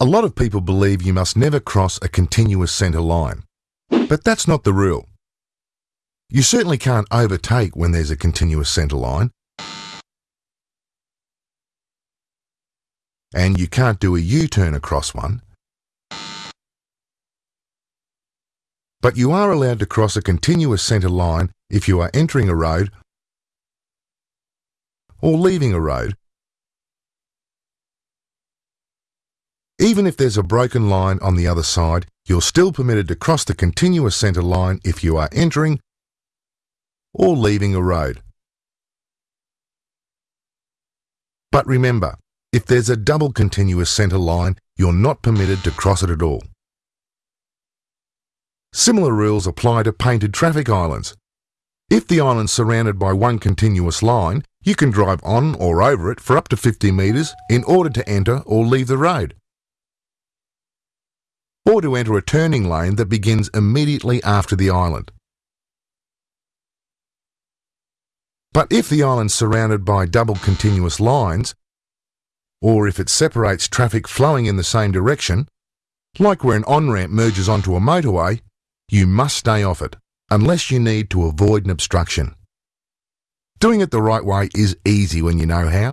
A lot of people believe you must never cross a continuous centre line. But that's not the rule. You certainly can't overtake when there's a continuous centre line. And you can't do a U-turn across one. But you are allowed to cross a continuous centre line if you are entering a road or leaving a road Even if there's a broken line on the other side, you're still permitted to cross the continuous centre line if you are entering or leaving a road. But remember, if there's a double continuous centre line, you're not permitted to cross it at all. Similar rules apply to painted traffic islands. If the island's surrounded by one continuous line, you can drive on or over it for up to 50 metres in order to enter or leave the road or to enter a turning lane that begins immediately after the island. But if the island's surrounded by double continuous lines, or if it separates traffic flowing in the same direction, like where an on-ramp merges onto a motorway, you must stay off it, unless you need to avoid an obstruction. Doing it the right way is easy when you know how.